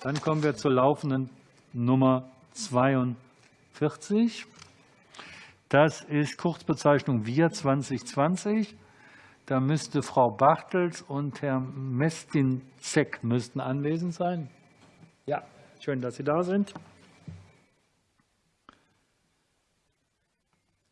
Dann kommen wir zur laufenden Nummer 42. Das ist Kurzbezeichnung Wir 2020. Da müsste Frau Bartels und Herr Mestinzek müssten anwesend sein. Ja, schön, dass Sie da sind.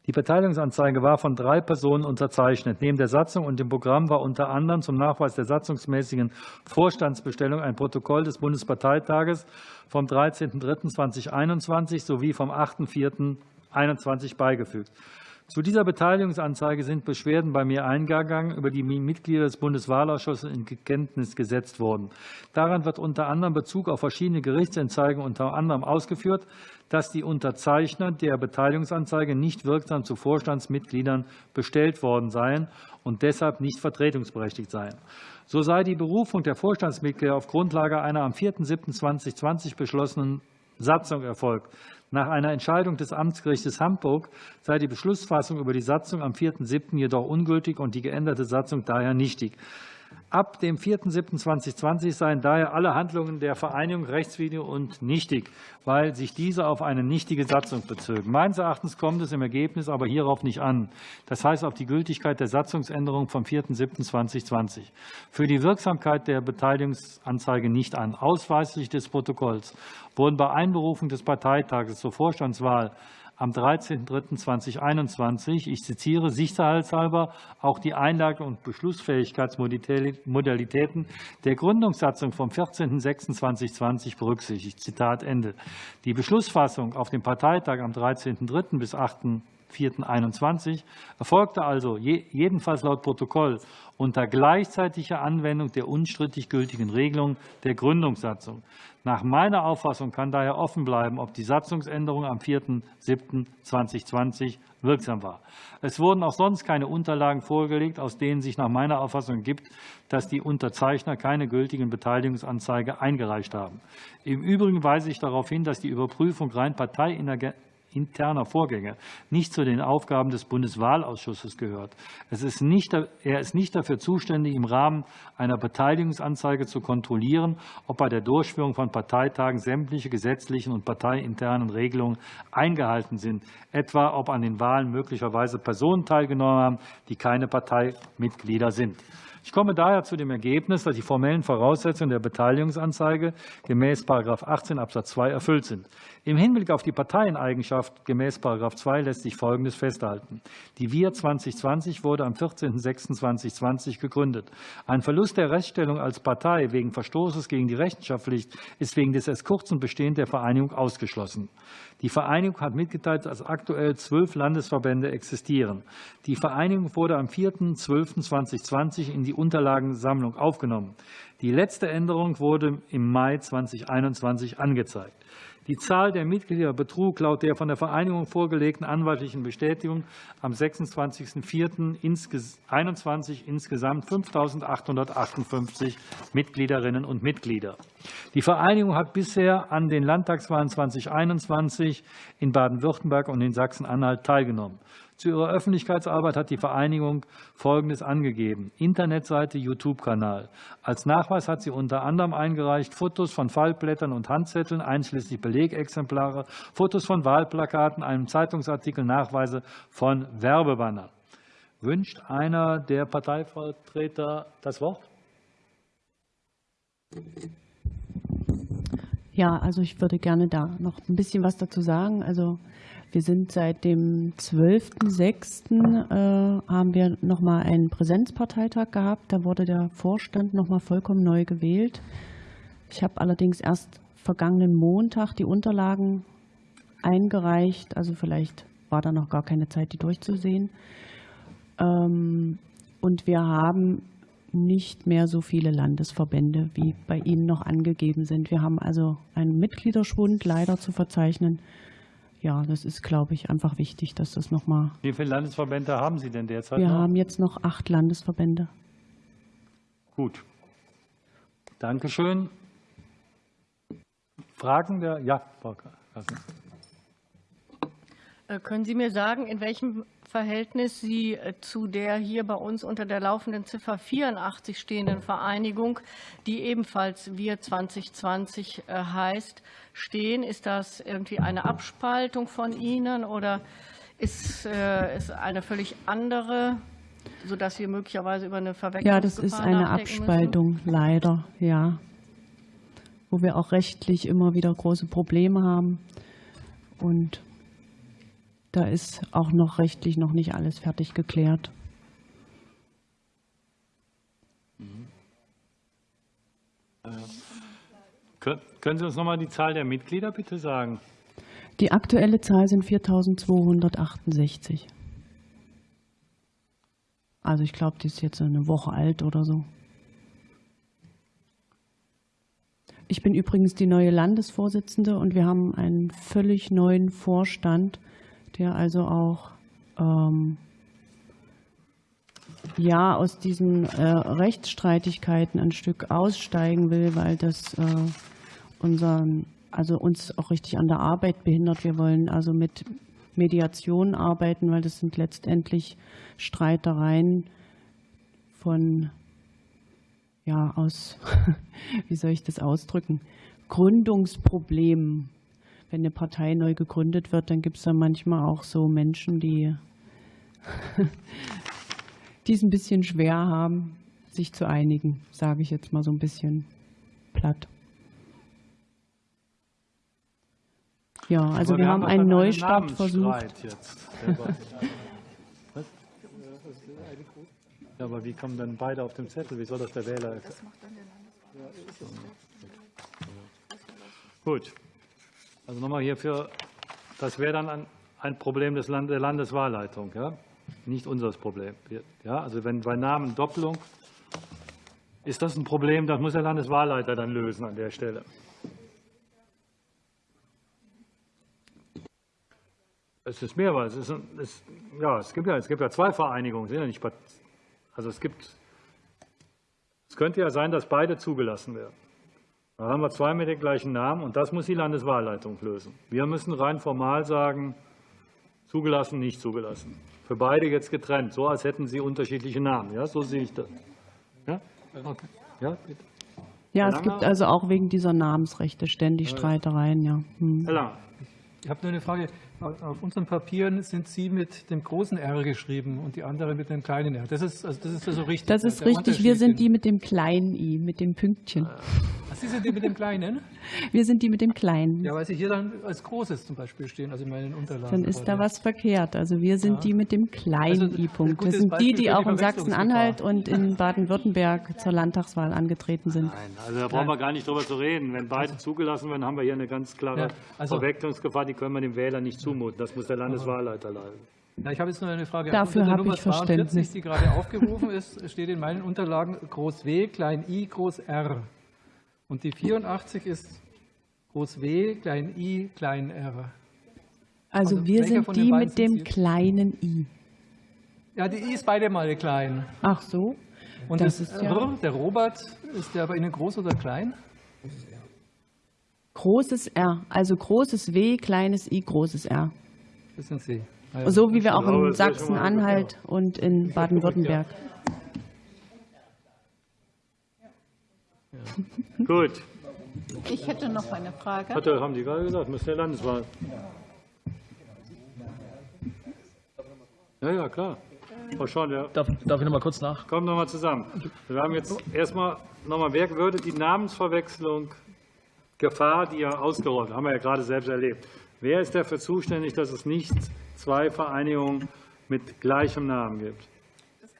Die Beteiligungsanzeige war von drei Personen unterzeichnet. Neben der Satzung und dem Programm war unter anderem zum Nachweis der satzungsmäßigen Vorstandsbestellung ein Protokoll des Bundesparteitages vom 13.03.2021 sowie vom 8.04.2021 beigefügt. Zu dieser Beteiligungsanzeige sind Beschwerden bei mir eingegangen, über die Mitglieder des Bundeswahlausschusses in Kenntnis gesetzt wurden. Daran wird unter anderem Bezug auf verschiedene Gerichtsentscheidungen unter anderem ausgeführt, dass die Unterzeichner der Beteiligungsanzeige nicht wirksam zu Vorstandsmitgliedern bestellt worden seien und deshalb nicht vertretungsberechtigt seien. So sei die Berufung der Vorstandsmitglieder auf Grundlage einer am 4.7.2020 beschlossenen Satzung erfolgt. Nach einer Entscheidung des Amtsgerichts Hamburg sei die Beschlussfassung über die Satzung am 4.7. jedoch ungültig und die geänderte Satzung daher nichtig. Ab dem 4.7.2020 seien daher alle Handlungen der Vereinigung rechtswidrig und nichtig, weil sich diese auf eine nichtige Satzung bezögen. Meines Erachtens kommt es im Ergebnis aber hierauf nicht an, das heißt auf die Gültigkeit der Satzungsänderung vom 4.7.2020. Für die Wirksamkeit der Beteiligungsanzeige nicht an. Ausweislich des Protokolls wurden bei Einberufung des Parteitages zur Vorstandswahl am 13.03.2021, ich zitiere, sicherheitshalber auch die Einlage- und Beschlussfähigkeitsmodalitäten der Gründungssatzung vom 14.06.2020 berücksichtigt. Zitat Ende. Die Beschlussfassung auf dem Parteitag am 13.03. bis 8. 4.21 erfolgte also jedenfalls laut Protokoll unter gleichzeitiger Anwendung der unstrittig gültigen Regelung der Gründungssatzung. Nach meiner Auffassung kann daher offen bleiben, ob die Satzungsänderung am 4.7.2020 wirksam war. Es wurden auch sonst keine Unterlagen vorgelegt, aus denen sich nach meiner Auffassung gibt, dass die Unterzeichner keine gültigen Beteiligungsanzeige eingereicht haben. Im Übrigen weise ich darauf hin, dass die Überprüfung rein interner Vorgänge nicht zu den Aufgaben des Bundeswahlausschusses gehört. Es ist nicht, er ist nicht dafür zuständig, im Rahmen einer Beteiligungsanzeige zu kontrollieren, ob bei der Durchführung von Parteitagen sämtliche gesetzlichen und parteiinternen Regelungen eingehalten sind, etwa ob an den Wahlen möglicherweise Personen teilgenommen haben, die keine Parteimitglieder sind. Ich komme daher zu dem Ergebnis, dass die formellen Voraussetzungen der Beteiligungsanzeige gemäß § 18 Abs. 2 erfüllt sind. Im Hinblick auf die Parteieneigenschaft gemäß § 2 lässt sich Folgendes festhalten. Die Wir 2020 wurde am 14.06.2020 gegründet. Ein Verlust der Rechtsstellung als Partei wegen Verstoßes gegen die Rechenschaftspflicht ist wegen des erst kurzen Bestehens der Vereinigung ausgeschlossen. Die Vereinigung hat mitgeteilt, dass aktuell zwölf Landesverbände existieren. Die Vereinigung wurde am 4.12.2020 in die Unterlagensammlung aufgenommen. Die letzte Änderung wurde im Mai 2021 angezeigt. Die Zahl der Mitglieder betrug laut der von der Vereinigung vorgelegten anwaltlichen Bestätigung am 26.04.2021 insgesamt 5.858 Mitgliederinnen und Mitglieder. Die Vereinigung hat bisher an den Landtagswahlen 2021 in Baden-Württemberg und in Sachsen-Anhalt teilgenommen. Zu ihrer Öffentlichkeitsarbeit hat die Vereinigung Folgendes angegeben. Internetseite, YouTube-Kanal. Als Nachweis hat sie unter anderem eingereicht Fotos von Fallblättern und Handzetteln, einschließlich Belegexemplare, Fotos von Wahlplakaten, einem Zeitungsartikel, Nachweise von Werbebannern. Wünscht einer der Parteivertreter das Wort? Ja, also ich würde gerne da noch ein bisschen was dazu sagen. Also wir sind seit dem 12.06. Äh, haben wir nochmal einen Präsenzparteitag gehabt. Da wurde der Vorstand nochmal vollkommen neu gewählt. Ich habe allerdings erst vergangenen Montag die Unterlagen eingereicht. Also vielleicht war da noch gar keine Zeit, die durchzusehen. Ähm, und wir haben nicht mehr so viele Landesverbände, wie bei Ihnen noch angegeben sind. Wir haben also einen Mitgliederschwund leider zu verzeichnen ja, das ist, glaube ich, einfach wichtig, dass das nochmal. Wie viele Landesverbände haben Sie denn derzeit? Wir noch? haben jetzt noch acht Landesverbände. Gut. Dankeschön. Fragen der? Ja, Frau äh, Können Sie mir sagen, in welchem Verhältnis Sie äh, zu der hier bei uns unter der laufenden Ziffer 84 stehenden Vereinigung, die ebenfalls Wir 2020 äh, heißt, stehen? Ist das irgendwie eine Abspaltung von Ihnen oder ist es eine völlig andere, sodass wir möglicherweise über eine Verwechslung Ja, das ist eine Abspaltung, leider, ja. Wo wir auch rechtlich immer wieder große Probleme haben. Und da ist auch noch rechtlich noch nicht alles fertig geklärt. Können Sie uns noch mal die Zahl der Mitglieder bitte sagen? Die aktuelle Zahl sind 4.268. Also ich glaube, die ist jetzt eine Woche alt oder so. Ich bin übrigens die neue Landesvorsitzende und wir haben einen völlig neuen Vorstand, der also auch ähm, ja aus diesen äh, Rechtsstreitigkeiten ein Stück aussteigen will, weil das äh, unseren, also uns auch richtig an der Arbeit behindert. Wir wollen also mit Mediation arbeiten, weil das sind letztendlich Streitereien von ja aus wie soll ich das ausdrücken Gründungsproblemen wenn eine Partei neu gegründet wird, dann gibt es da manchmal auch so Menschen, die, die es ein bisschen schwer haben, sich zu einigen, sage ich jetzt mal so ein bisschen platt. Ja, also wir, wir, haben, einen Neustart versucht. Ja, aber wie kommen dann beide auf dem Zettel? Wie soll das der Wähler? Das macht dann der Landesvorsitzende. Gut. Also nochmal hierfür, das wäre dann ein, Problem des Land, der Landeswahlleitung, ja? nicht unseres Problem. Ja? Also wenn bei Namen Doppelung ist das ein Problem, das muss der Landeswahlleiter dann lösen an der Stelle. Es ist mehrmals. Es, ist, es, ja, es, gibt ja, es gibt ja zwei Vereinigungen. Sind ja nicht, also es, gibt, es könnte ja sein, dass beide zugelassen werden. Da haben wir zwei mit dem gleichen Namen und das muss die Landeswahlleitung lösen. Wir müssen rein formal sagen, zugelassen, nicht zugelassen. Für beide jetzt getrennt, so als hätten sie unterschiedliche Namen. Ja, so sehe ich das. Ja, okay. ja bitte. Ja, es gibt also auch wegen dieser Namensrechte ständig Streitereien. Ja. Hm. Herr Lang. Ich habe nur eine Frage. Auf unseren Papieren sind Sie mit dem großen R geschrieben und die anderen mit dem kleinen R. Das ist, also das ist so richtig. Das ist richtig. Wir sind die mit dem kleinen I, mit dem Pünktchen. Sie sind die mit dem kleinen? Wir sind die mit dem kleinen. Ja, weil Sie hier dann als großes zum Beispiel stehen, also in meinen Unterlagen. Dann ist da was verkehrt. Also wir sind ja. die mit dem kleinen also, I-Punkt. Das sind die, die auch in Sachsen-Anhalt und in Baden-Württemberg zur Landtagswahl angetreten sind. Nein, also da brauchen wir gar nicht drüber zu reden. Wenn beide zugelassen werden, haben wir hier eine ganz klare ja, also, Verwechslungsgefahr. Die können wir dem Wähler nicht zumuten. Das muss der Landeswahlleiter leiten. Ja, ich habe jetzt nur eine Frage. Dafür habe ich Verständnis. die gerade aufgerufen ist, steht in meinen Unterlagen Groß W, Klein i, Groß r. Und die 84 ist Groß W, Klein i, Klein r. Also, also wir sind die mit dem kleinen i. Ja, die i ist beide mal klein. Ach so. Und das, das ist ja der Robert, ist der bei Ihnen groß oder klein? Großes R, also großes W, kleines I, großes R. Das sind Sie. Ja, so wie wir auch in Sachsen-Anhalt und in Baden-Württemberg. Ja. Gut. Ich hätte noch eine Frage. Hatte, haben Sie gerade gesagt, müsste der Landeswahl. Ja, ja, klar. Frau Schorn, ja. darf, darf ich noch mal kurz nach? Kommen noch mal zusammen. Wir haben jetzt erstmal noch mal, wer würde die Namensverwechslung Gefahr, die ja ausgerollt, haben wir ja gerade selbst erlebt. Wer ist dafür zuständig, dass es nicht zwei Vereinigungen mit gleichem Namen gibt?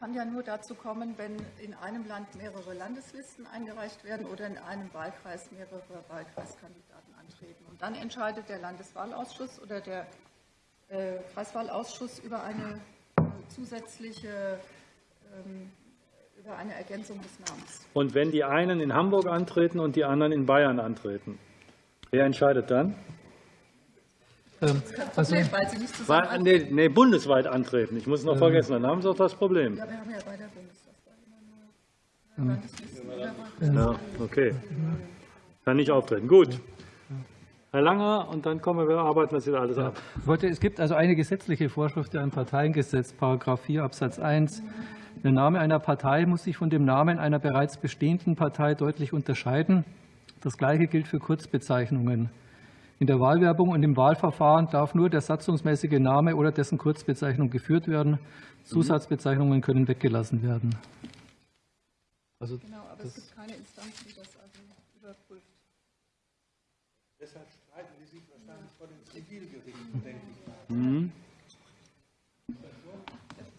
Kann ja nur dazu kommen, wenn in einem Land mehrere Landeslisten eingereicht werden oder in einem Wahlkreis mehrere Wahlkreiskandidaten antreten. Und dann entscheidet der Landeswahlausschuss oder der äh, Kreiswahlausschuss über eine zusätzliche ähm, über eine Ergänzung des Namens. Und wenn die einen in Hamburg antreten und die anderen in Bayern antreten, wer entscheidet dann? Ähm, also, Problem, weil sie nicht zusammen weil, nee, nee, bundesweit antreten. Ich muss es noch ähm, vergessen, dann haben sie auch das Problem. Ja, wir haben ja bei der Bundestagswahl immer nur Ja, okay. Kann nicht auftreten. Gut. Herr Langer, und dann kommen wir, arbeiten das wieder alles ab. Ich wollte, es gibt also eine gesetzliche Vorschrift im Parteiengesetz, Paragraph 4 Absatz 1. Der Name einer Partei muss sich von dem Namen einer bereits bestehenden Partei deutlich unterscheiden. Das Gleiche gilt für Kurzbezeichnungen. In der Wahlwerbung und im Wahlverfahren darf nur der satzungsmäßige Name oder dessen Kurzbezeichnung geführt werden. Zusatzbezeichnungen können weggelassen werden. Also, Genau, aber es gibt keine Instanz, die das also überprüft.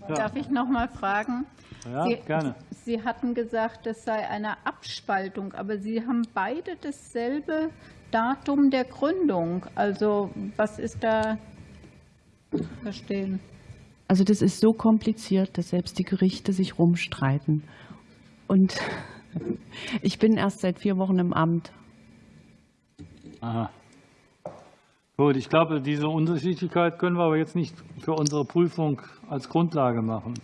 Darf ich noch mal fragen? Ja, Sie, gerne. Sie hatten gesagt, es sei eine Abspaltung, aber Sie haben beide dasselbe Datum der Gründung. Also was ist da verstehen? Also das ist so kompliziert, dass selbst die Gerichte sich rumstreiten. Und ich bin erst seit vier Wochen im Amt. Aha. Gut, ich glaube, diese Unterschiedlichkeit können wir aber jetzt nicht für unsere Prüfung als Grundlage machen.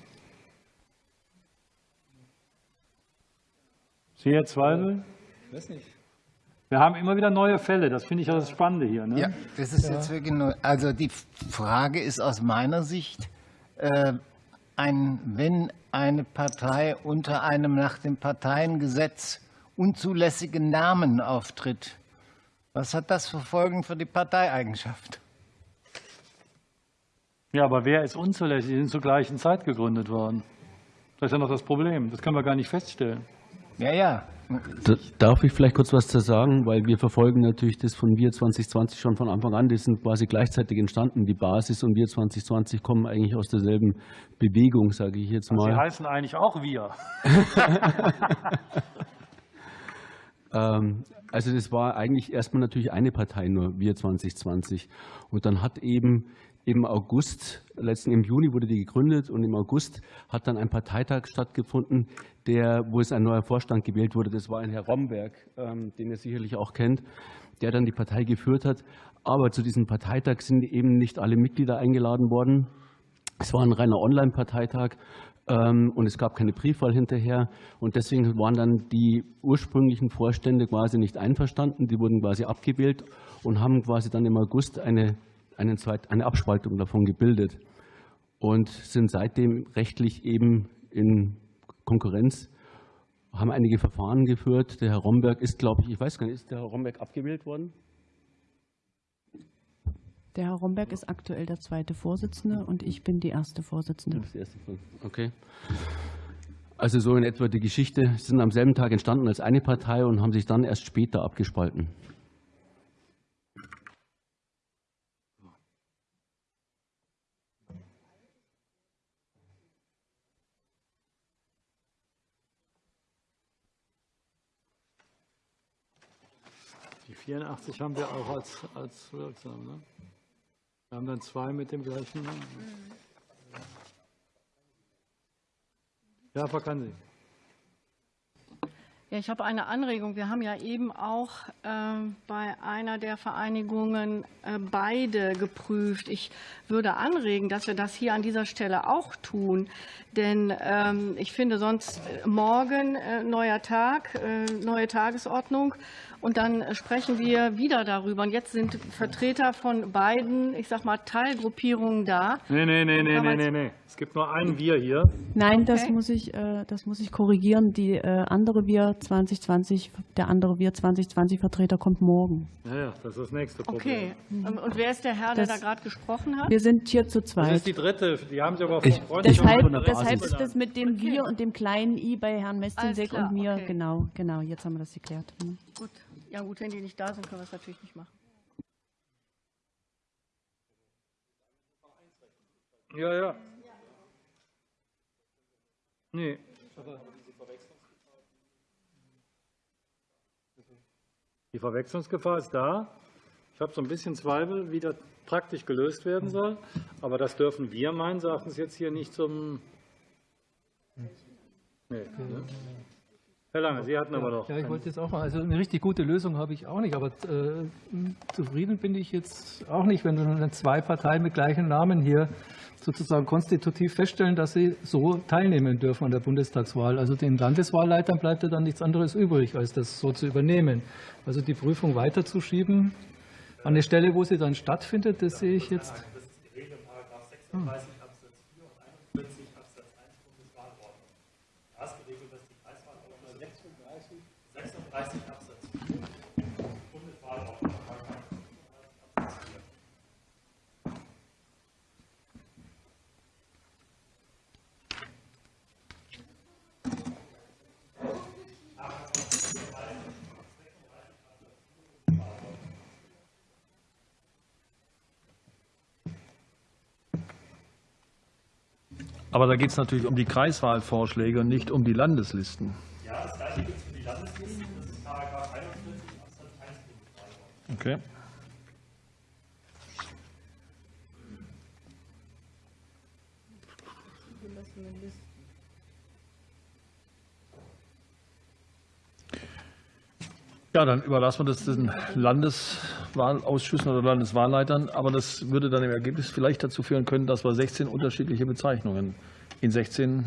Sie, Herr Zweifel? ich weiß nicht. Wir haben immer wieder neue Fälle, das finde ich ja das Spannende hier. Ne? Ja, das ist jetzt wirklich neu. Also die Frage ist aus meiner Sicht, äh, ein, wenn eine Partei unter einem nach dem Parteiengesetz unzulässigen Namen auftritt, was hat das für Folgen für die Parteieigenschaft? Ja, aber wer ist unzulässig? Die sind zur gleichen Zeit gegründet worden. Das ist ja noch das Problem. Das können wir gar nicht feststellen. Ja, ja. Da- Darf ich vielleicht kurz was zu sagen, weil wir verfolgen natürlich das von Wir 2020 schon von Anfang an. Das sind quasi gleichzeitig entstanden. Die Basis und Wir 2020 kommen eigentlich aus derselben Bewegung, sage ich jetzt Sie mal. heißen eigentlich auch wir. Ähm, Also das war eigentlich erstmal natürlich eine Partei nur, Wir 2020. Und dann hat eben im August, letzten im Juni wurde die gegründet und im August hat dann ein Parteitag stattgefunden, der, wo es ein neuer Vorstand gewählt wurde. Das war ein Herr Romberg, ähm, den ihr sicherlich auch kennt, der dann die Partei geführt hat. Aber zu diesem Parteitag sind eben nicht alle Mitglieder eingeladen worden. Es war ein reiner Online-Parteitag ähm, und es gab keine Briefwahl hinterher. Und deswegen waren dann die ursprünglichen Vorstände quasi nicht einverstanden. Die wurden quasi abgewählt und haben quasi dann im August eine, einen eine Abspaltung davon gebildet und sind seitdem rechtlich eben in Konkurrenz, haben einige Verfahren geführt. Der Herr Romberg ist, glaube ich, ich weiß gar nicht, ist der Herr Romberg abgewählt worden? Der Herr Romberg ist aktuell der zweite Vorsitzende und ich bin die erste Vorsitzende. Das die erste Frage. Okay. Also so in etwa die Geschichte. Sie sind am selben Tag entstanden als eine Partei und haben sich dann erst später abgespalten. Die 84 haben wir auch als, als wirksam. Ne? Wir haben dann zwei mit dem gleichen Namen. Ja, Frau Kansi. Ja, ich habe eine Anregung. Wir haben ja eben auch ähm, bei einer der Vereinigungen äh, beide geprüft. Ich würde anregen, dass wir das hier an dieser Stelle auch tun. Denn ähm, ich finde sonst äh, morgen äh, neuer Tag, äh, neue Tagesordnung. Und dann äh, sprechen wir wieder darüber. Und jetzt sind Vertreter von beiden, ich sag mal, Teilgruppierungen da. Nee, nee, nee, nee, nee, nee, nee. Es gibt nur ein Wir hier. Nein, das Okay. muss ich, äh, das muss ich korrigieren. Die äh, andere Wir 2020, der andere Wir 2020 Vertreter kommt morgen. Ja, ja, das ist das nächste Problem. Okay. Und und wer ist der Herr, der Das- da gerade gesprochen hat? Wir sind hier zu Das ist zweit. die dritte. Die haben Sie aber Ich- freundlich Deshalb, der deshalb ist das mit dem Wir und dem kleinen I bei Herrn klar, und mir, okay. genau, genau, jetzt haben wir das geklärt. Hm. Gut. Ja gut, wenn die nicht da sind, können wir es natürlich nicht machen. Ja, ja. Nee. Die Verwechslungsgefahr ist da. Ich habe so ein bisschen Zweifel, wie das praktisch gelöst werden soll. Aber das dürfen wir meines Erachtens jetzt hier nicht zum. Nee, ne? Herr Lange, Sie hatten aber noch. Ja, ich wollte jetzt auch mal, also eine richtig gute Lösung habe ich auch nicht, aber äh, zufrieden bin ich jetzt auch nicht, wenn dann zwei Parteien mit gleichen Namen hier sozusagen konstitutiv feststellen, dass sie so teilnehmen dürfen an der Bundestagswahl. Also den Landeswahlleitern bleibt ja dann nichts anderes übrig, als das so zu übernehmen. Also die Prüfung weiterzuschieben, An der Stelle, wo sie dann stattfindet, das sehe ich jetzt. Hm. Absatz 4 und 41 Absatz 1 Bundeswahlordnung. Da ist geregelt, dass die Kreiswahlordnung 36, 36 Absatz 4 Bundeswahlordnung Absatz 4. Aber da geht es natürlich um die Kreiswahlvorschläge und nicht um die Landeslisten. Ja, das gleiche gilt für die Landeslisten. Das ist Paragraph 41 Absatz 1 Bundeswahlordnung. Okay. Ja, dann überlassen wir das den Landeswahlausschüssen oder Landeswahlleitern. Aber das würde dann im Ergebnis vielleicht dazu führen können, dass wir 16 unterschiedliche Bezeichnungen in 16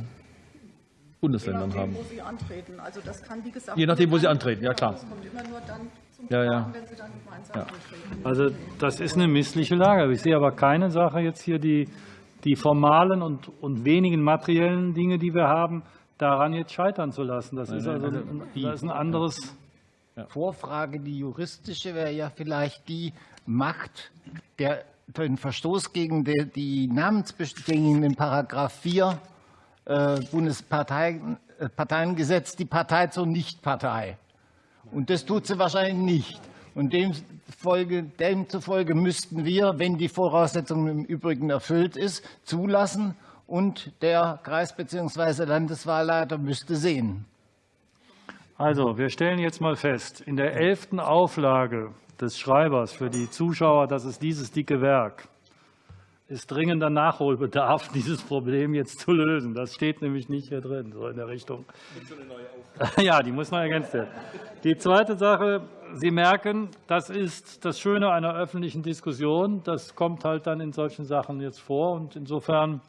Bundesländern Je nachdem, haben. wo Sie antreten. Also das kann, wie gesagt, Je nachdem, wo Sie antreten, ja, klar. Das kommt immer nur dann zum Ja, ja. Wenn Sie dann gemeinsam antreten. Also das ist eine missliche Lage. Ich sehe aber keine Sache jetzt hier, die, die formalen und, und wenigen materiellen Dinge, die wir haben, daran jetzt scheitern zu lassen. Das ist also ein, das ist ein anderes. Vorfrage, die juristische, wäre ja vielleicht die Macht der den Verstoß gegen die, die Namensbestimmungen in Paragraph 4 äh, Bundesparteiengesetz die Partei zur Nichtpartei. Und das tut sie wahrscheinlich nicht. Und demzufolge, demzufolge müssten wir, wenn die Voraussetzung im Übrigen erfüllt ist, zulassen und der Kreis- bzw. Landeswahlleiter müsste sehen. Also, wir stellen jetzt mal fest, in der elften Auflage des Schreibers für die Zuschauer, das ist dieses dicke Werk, ist dringender Nachholbedarf, dieses Problem jetzt zu lösen. Das steht nämlich nicht hier drin, so in der Richtung. Ja, die muss noch ergänzt werden. Die zweite Sache, Sie merken, das ist das Schöne einer öffentlichen Diskussion. Das kommt halt dann in solchen Sachen jetzt vor. Und insofern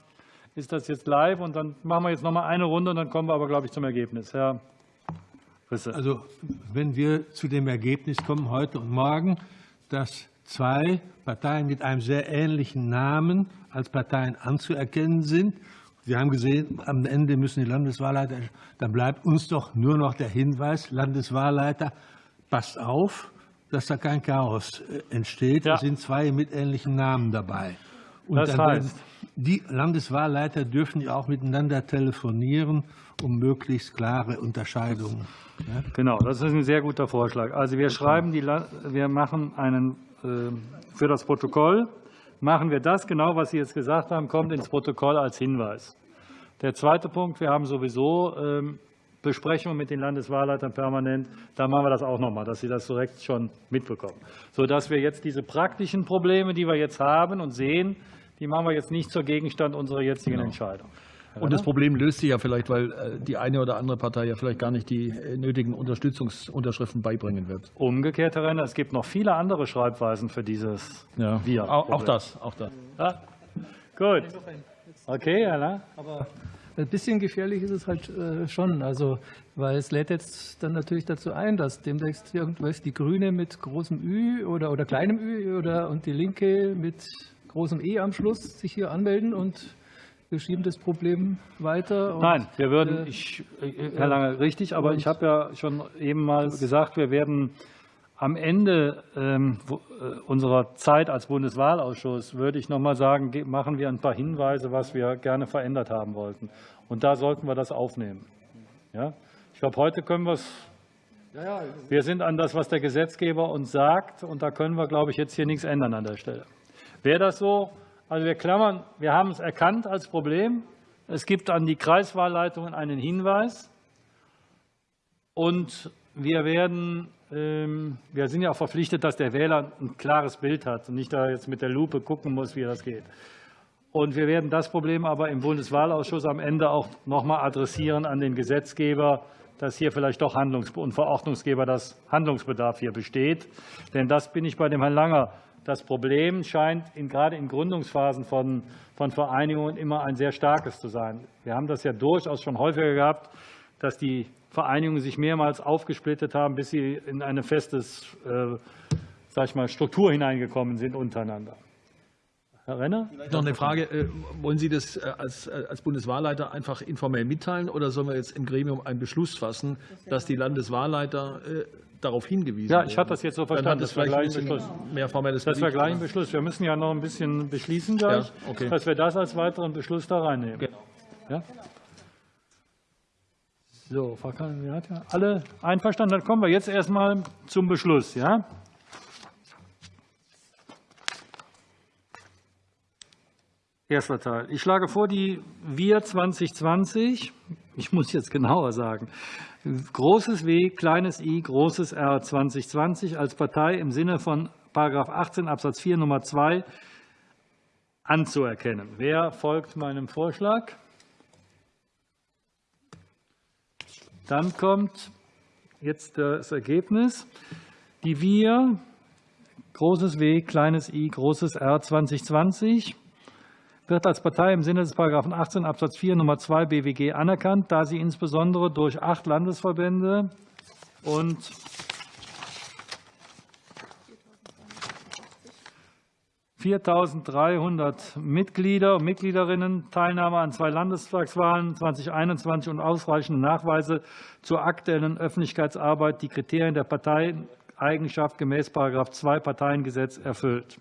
ist das jetzt live. Und dann machen wir jetzt noch mal eine Runde und dann kommen wir aber, glaube ich, zum Ergebnis. Herr. Also wenn wir zu dem Ergebnis kommen heute und morgen, dass zwei Parteien mit einem sehr ähnlichen Namen als Parteien anzuerkennen sind, wir haben gesehen, am Ende müssen die Landeswahlleiter, dann bleibt uns doch nur noch der Hinweis, Landeswahlleiter, passt auf, dass da kein Chaos äh, entsteht. Ja. Es sind zwei mit ähnlichen Namen dabei. Und Das heißt? Die Landeswahlleiter dürfen ja auch miteinander telefonieren, um möglichst klare Unterscheidungen. ja, Genau, das ist ein sehr guter Vorschlag. Also wir schreiben, die, wir machen einen, äh, für das Protokoll, machen wir das genau, was Sie jetzt gesagt haben, kommt ins Protokoll als Hinweis. Der zweite Punkt, wir haben sowieso ähm, Besprechungen mit den Landeswahlleitern permanent, da machen wir das auch nochmal, dass Sie das direkt schon mitbekommen. Sodass wir jetzt diese praktischen Probleme, die wir jetzt haben und sehen, die machen wir jetzt nicht zur Gegenstand unserer jetzigen Entscheidung. Und das Problem löst sich ja vielleicht, weil äh, die eine oder andere Partei ja vielleicht gar nicht die äh, nötigen Unterstützungsunterschriften beibringen wird. Umgekehrt, Herr Renner, es gibt noch viele andere Schreibweisen für dieses Ja, Wir. auch, auch das, auch das. Ja, gut. Okay, Lang. Aber ein bisschen gefährlich ist es halt äh, schon, also, weil es lädt jetzt dann natürlich dazu ein, dass demnächst irgendwas die Grüne mit großem Ü oder, oder kleinem Ü oder und die Linke mit großem E am Schluss sich hier anmelden und wir schieben das Problem weiter. Nein, wir würden, äh, ich, äh, Herr Lange, richtig, aber ich habe ja schon eben mal gesagt, wir werden am Ende ähm, wo- äh, unserer Zeit als Bundeswahlausschuss, würde ich noch mal sagen, ge- machen wir ein paar Hinweise, was wir gerne verändert haben wollten. Und da sollten wir das aufnehmen. Ja? Ich glaube, heute können wir es wir sind an das, was der Gesetzgeber uns sagt, und da können wir, glaube ich, jetzt hier nichts ändern an der Stelle. Wäre das so? Also wir klammern, wir haben es erkannt als Problem. Es gibt an die Kreiswahlleitungen einen Hinweis. Und wir werden, ähm, wir sind ja auch verpflichtet, dass der Wähler ein klares Bild hat und nicht da jetzt mit der Lupe gucken muss, wie das geht. Und wir werden das Problem aber im Bundeswahlausschuss am Ende auch noch mal adressieren an den Gesetzgeber, dass hier vielleicht doch Handlungs- und Verordnungsgeber das Handlungsbedarf hier besteht. Denn das bin ich bei dem Herrn Langer. Das Problem scheint in, gerade in Gründungsphasen von, von Vereinigungen immer ein sehr starkes zu sein. Wir haben das ja durchaus schon häufiger gehabt, dass die Vereinigungen sich mehrmals aufgesplittet haben, bis sie in ein festes äh, sag ich mal, Struktur hineingekommen sind untereinander. Herr Renner? Noch eine Frage. äh, Wollen Sie das äh, als, äh, als Bundeswahlleiter einfach informell mitteilen oder sollen wir jetzt im Gremium einen Beschluss fassen, dass die Landeswahlleiter darauf hingewiesen Ja, ich hatte das jetzt so Dann verstanden, hat das wir vielleicht gleich ein Beschluss. mehr formelles Das wäre Gewicht, gleich ein Beschluss. Wir müssen ja noch ein bisschen beschließen gleich, Ja, okay. dass wir das als weiteren Beschluss da reinnehmen. Genau. Ja? So, Frau ja alle einverstanden. Dann kommen wir jetzt erstmal zum Beschluss. Ja? Erster Teil. Ich schlage vor, die Wir 2020, ich muss jetzt genauer sagen, großes W, kleines i, großes R 2020 als Partei im Sinne von § 18 Absatz 4 Nummer 2 anzuerkennen. Wer folgt meinem Vorschlag? Dann kommt jetzt das Ergebnis. Die Wir, großes W, kleines i, großes R 2020 wird als Partei im Sinne des § 18 Absatz 4 Nummer 2 BWG anerkannt, da sie insbesondere durch acht Landesverbände und (4.300) Mitglieder und Mitgliederinnen, Teilnahme an zwei Landestagswahlen 2021 und ausreichende Nachweise zur aktuellen Öffentlichkeitsarbeit die Kriterien der Parteieigenschaft gemäß § 2 Parteiengesetz erfüllt.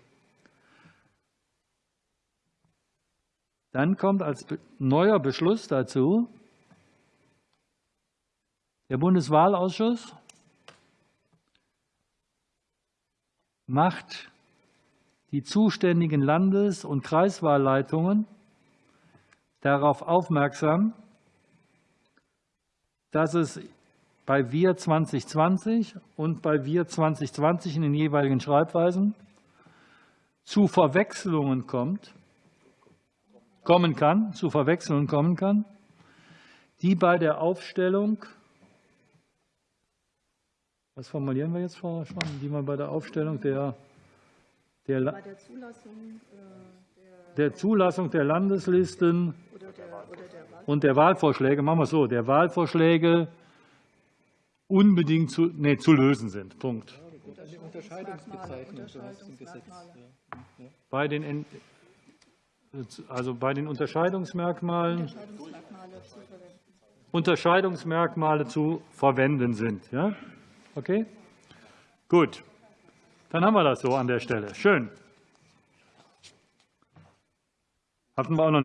Dann kommt als neuer Beschluss dazu der Bundeswahlausschuss macht die zuständigen Landes- und Kreiswahlleitungen darauf aufmerksam, dass es bei Wir 2020 und bei Wir 2020 in den jeweiligen Schreibweisen zu Verwechslungen kommt kommen kann, zu Verwechslungen kommen kann, die bei der Aufstellung, was formulieren wir jetzt, Frau Schwan, die man bei der Aufstellung der, der, La- Bei der Zulassung äh, der Zulassung der Landeslisten oder der, oder der Wahl. und der Wahlvorschläge, machen wir es so, der Wahlvorschläge unbedingt zu, nee, zu lösen sind. Punkt. Bei den, En- also bei den Unterscheidungsmerkmalen, Unterscheidungsmerkmale zu verwenden sind. Ja? Okay? Gut. Dann haben wir das so an der Stelle. Schön. Hatten wir auch noch